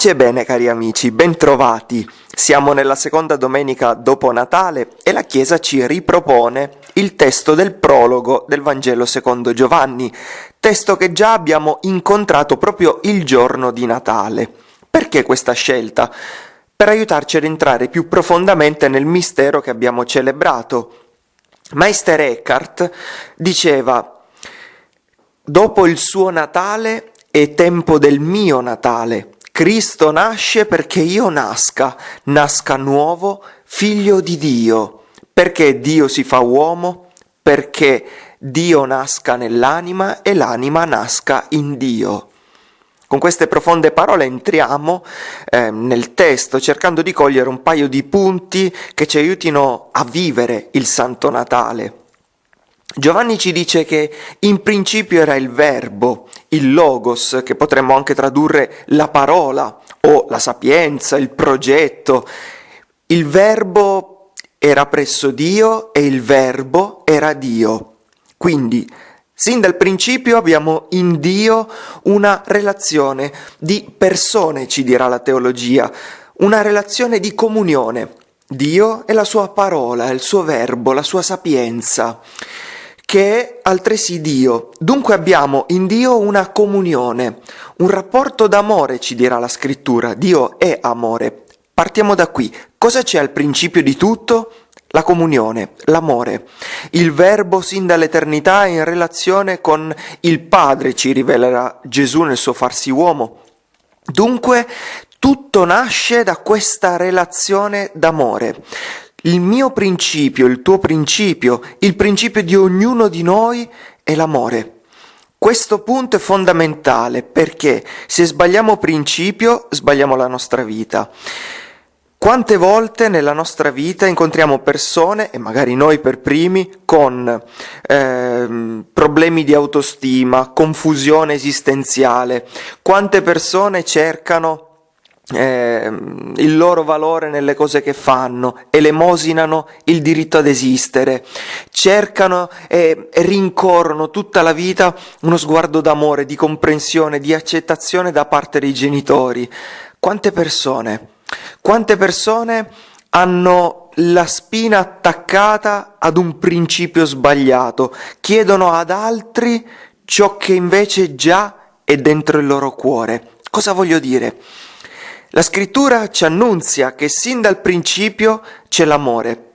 Pace e bene cari amici, bentrovati. Siamo nella seconda domenica dopo Natale e la Chiesa ci ripropone il testo del prologo del Vangelo secondo Giovanni, testo che già abbiamo incontrato proprio il giorno di Natale. Perché questa scelta? Per aiutarci ad entrare più profondamente nel mistero che abbiamo celebrato. Meister Eckhart diceva, dopo il suo Natale è tempo del mio Natale Cristo nasce perché io nasca, nasca nuovo, figlio di Dio. Perché Dio si fa uomo? Perché Dio nasca nell'anima e l'anima nasca in Dio. Con queste profonde parole entriamo eh, nel testo cercando di cogliere un paio di punti che ci aiutino a vivere il Santo Natale. Giovanni ci dice che in principio era il verbo, il logos, che potremmo anche tradurre la parola o la sapienza, il progetto. Il verbo era presso Dio e il verbo era Dio. Quindi, sin dal principio abbiamo in Dio una relazione di persone, ci dirà la teologia, una relazione di comunione. Dio è la sua parola, il suo verbo, la sua sapienza che è altresì Dio. Dunque abbiamo in Dio una comunione, un rapporto d'amore, ci dirà la scrittura. Dio è amore. Partiamo da qui. Cosa c'è al principio di tutto? La comunione, l'amore. Il verbo sin dall'eternità è in relazione con il Padre, ci rivelerà Gesù nel suo farsi uomo. Dunque tutto nasce da questa relazione d'amore. Il mio principio, il tuo principio, il principio di ognuno di noi è l'amore. Questo punto è fondamentale perché se sbagliamo principio, sbagliamo la nostra vita. Quante volte nella nostra vita incontriamo persone, e magari noi per primi, con eh, problemi di autostima, confusione esistenziale? Quante persone cercano eh, il loro valore nelle cose che fanno, elemosinano il diritto ad esistere, cercano e rincorrono tutta la vita uno sguardo d'amore, di comprensione, di accettazione da parte dei genitori. Quante persone, quante persone hanno la spina attaccata ad un principio sbagliato, chiedono ad altri ciò che invece già è dentro il loro cuore. Cosa voglio dire? La scrittura ci annunzia che sin dal principio c'è l'amore.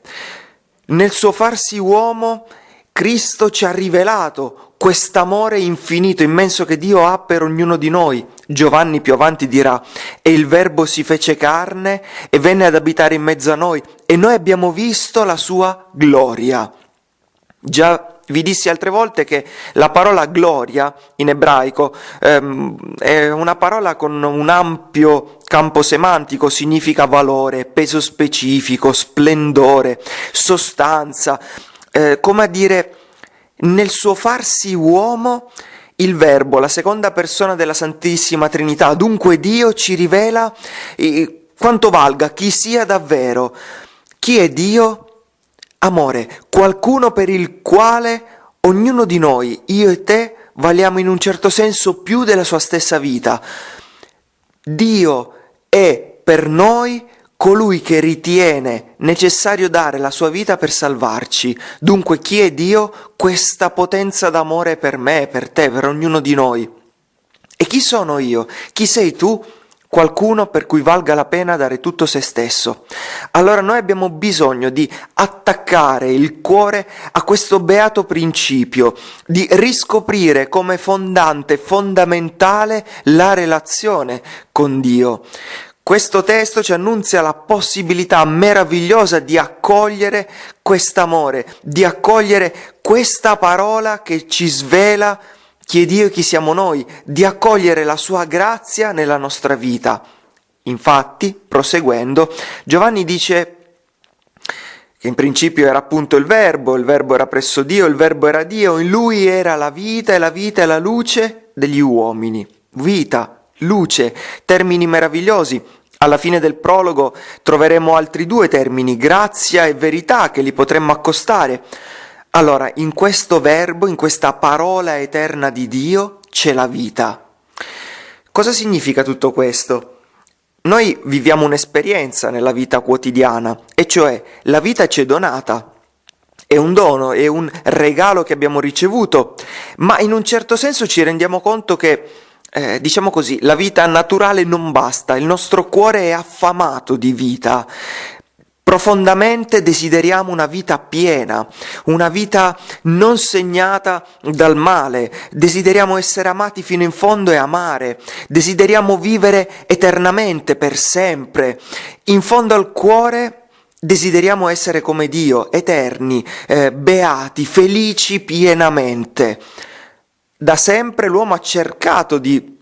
Nel suo farsi uomo, Cristo ci ha rivelato quest'amore infinito, immenso che Dio ha per ognuno di noi. Giovanni più avanti dirà, e il Verbo si fece carne e venne ad abitare in mezzo a noi, e noi abbiamo visto la sua gloria. Già vi dissi altre volte che la parola gloria in ebraico ehm, è una parola con un ampio campo semantico, significa valore, peso specifico, splendore, sostanza, eh, come a dire nel suo farsi uomo il Verbo, la seconda persona della Santissima Trinità, dunque Dio ci rivela eh, quanto valga chi sia davvero. Chi è Dio? Amore, qualcuno per il quale ognuno di noi, io e te, valiamo in un certo senso più della sua stessa vita. Dio è per noi colui che ritiene necessario dare la sua vita per salvarci. Dunque chi è Dio? Questa potenza d'amore per me, per te, per ognuno di noi. E chi sono io? Chi sei tu? Qualcuno per cui valga la pena dare tutto se stesso. Allora noi abbiamo bisogno di attaccare il cuore a questo beato principio, di riscoprire come fondante, fondamentale la relazione con Dio. Questo testo ci annunzia la possibilità meravigliosa di accogliere quest'amore, di accogliere questa parola che ci svela chi è Dio e chi siamo noi, di accogliere la sua grazia nella nostra vita. Infatti, proseguendo, Giovanni dice che in principio era appunto il verbo, il verbo era presso Dio, il verbo era Dio, in lui era la vita e la vita è la luce degli uomini. Vita, luce, termini meravigliosi. Alla fine del prologo troveremo altri due termini, grazia e verità, che li potremmo accostare. Allora, in questo verbo, in questa parola eterna di Dio, c'è la vita. Cosa significa tutto questo? noi viviamo un'esperienza nella vita quotidiana, e cioè la vita ci è donata, è un dono, è un regalo che abbiamo ricevuto, ma in un certo senso ci rendiamo conto che, eh, diciamo così, la vita naturale non basta, il nostro cuore è affamato di vita. Profondamente desideriamo una vita piena, una vita non segnata dal male, desideriamo essere amati fino in fondo e amare, desideriamo vivere eternamente, per sempre. In fondo al cuore desideriamo essere come Dio, eterni, eh, beati, felici pienamente. Da sempre l'uomo ha cercato di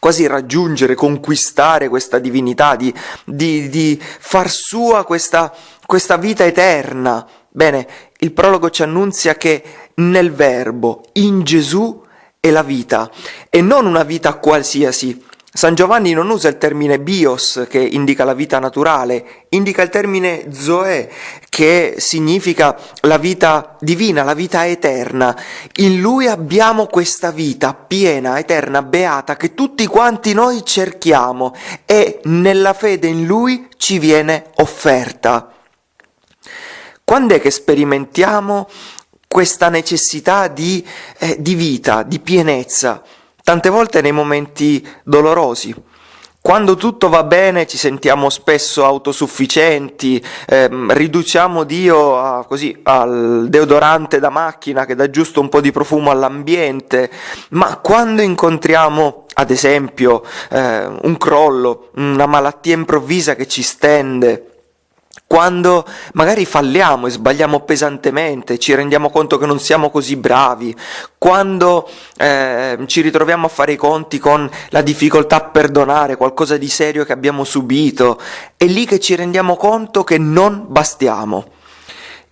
quasi raggiungere, conquistare questa divinità, di, di, di far sua questa, questa vita eterna. Bene, il prologo ci annunzia che nel Verbo, in Gesù, è la vita, e non una vita qualsiasi, San Giovanni non usa il termine bios che indica la vita naturale, indica il termine zoe che significa la vita divina, la vita eterna. In lui abbiamo questa vita piena, eterna, beata che tutti quanti noi cerchiamo e nella fede in lui ci viene offerta. Quando è che sperimentiamo questa necessità di, eh, di vita, di pienezza? Tante volte nei momenti dolorosi. Quando tutto va bene ci sentiamo spesso autosufficienti, ehm, riduciamo Dio a, così, al deodorante da macchina che dà giusto un po' di profumo all'ambiente, ma quando incontriamo ad esempio eh, un crollo, una malattia improvvisa che ci stende, quando magari falliamo e sbagliamo pesantemente, ci rendiamo conto che non siamo così bravi, quando eh, ci ritroviamo a fare i conti con la difficoltà a perdonare qualcosa di serio che abbiamo subito, è lì che ci rendiamo conto che non bastiamo.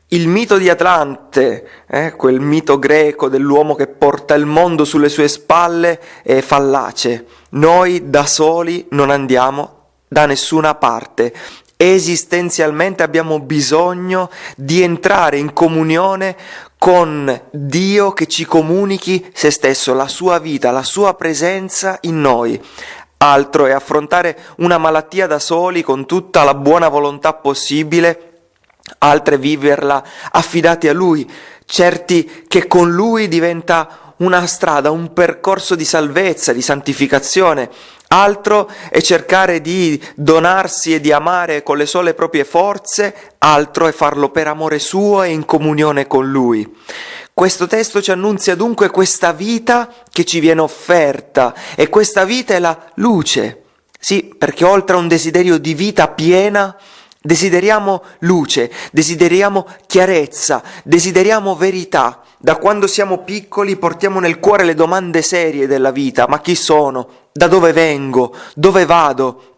Il mito di Atlante, eh, quel mito greco dell'uomo che porta il mondo sulle sue spalle, è fallace. Noi da soli non andiamo da nessuna parte esistenzialmente abbiamo bisogno di entrare in comunione con Dio che ci comunichi se stesso, la sua vita, la sua presenza in noi. Altro è affrontare una malattia da soli con tutta la buona volontà possibile, altro è viverla affidati a Lui, certi che con Lui diventa una strada, un percorso di salvezza, di santificazione, altro è cercare di donarsi e di amare con le sole proprie forze, altro è farlo per amore suo e in comunione con lui. Questo testo ci annunzia dunque questa vita che ci viene offerta e questa vita è la luce. Sì, perché oltre a un desiderio di vita piena, desideriamo luce, desideriamo chiarezza, desideriamo verità. Da quando siamo piccoli portiamo nel cuore le domande serie della vita, ma chi sono? Da dove vengo? Dove vado?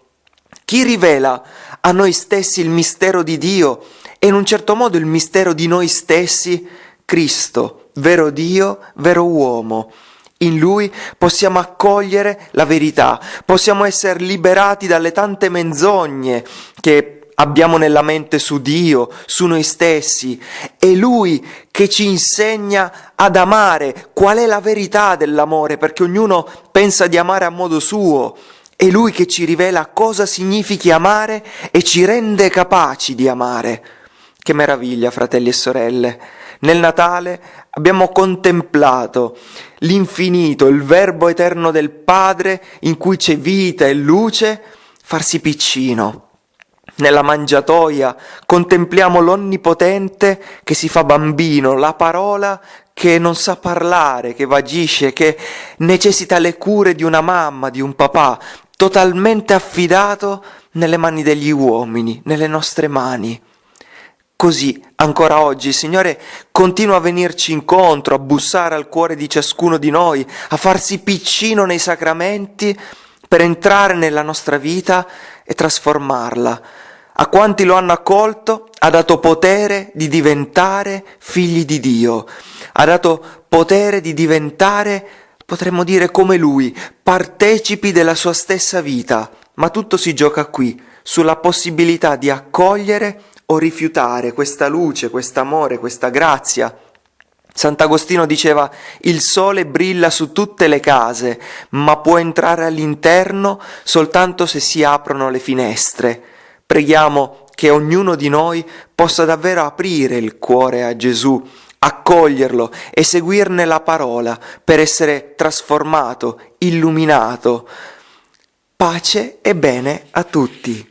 Chi rivela a noi stessi il mistero di Dio e in un certo modo il mistero di noi stessi? Cristo, vero Dio, vero uomo. In Lui possiamo accogliere la verità, possiamo essere liberati dalle tante menzogne che abbiamo nella mente su Dio, su noi stessi. È Lui che ci insegna ad amare qual è la verità dell'amore, perché ognuno pensa di amare a modo suo. È Lui che ci rivela cosa significhi amare e ci rende capaci di amare. Che meraviglia, fratelli e sorelle! Nel Natale abbiamo contemplato l'infinito, il Verbo eterno del Padre in cui c'è vita e luce, farsi piccino nella mangiatoia contempliamo l'Onnipotente che si fa bambino, la parola che non sa parlare, che vagisce, che necessita le cure di una mamma, di un papà, totalmente affidato nelle mani degli uomini, nelle nostre mani. Così, ancora oggi, il Signore continua a venirci incontro, a bussare al cuore di ciascuno di noi, a farsi piccino nei sacramenti per entrare nella nostra vita e trasformarla. A quanti lo hanno accolto ha dato potere di diventare figli di Dio, ha dato potere di diventare, potremmo dire come Lui, partecipi della sua stessa vita, ma tutto si gioca qui, sulla possibilità di accogliere o rifiutare questa luce, questo amore, questa grazia. Sant'Agostino diceva il sole brilla su tutte le case, ma può entrare all'interno soltanto se si aprono le finestre. Preghiamo che ognuno di noi possa davvero aprire il cuore a Gesù, accoglierlo e seguirne la parola per essere trasformato, illuminato. Pace e bene a tutti.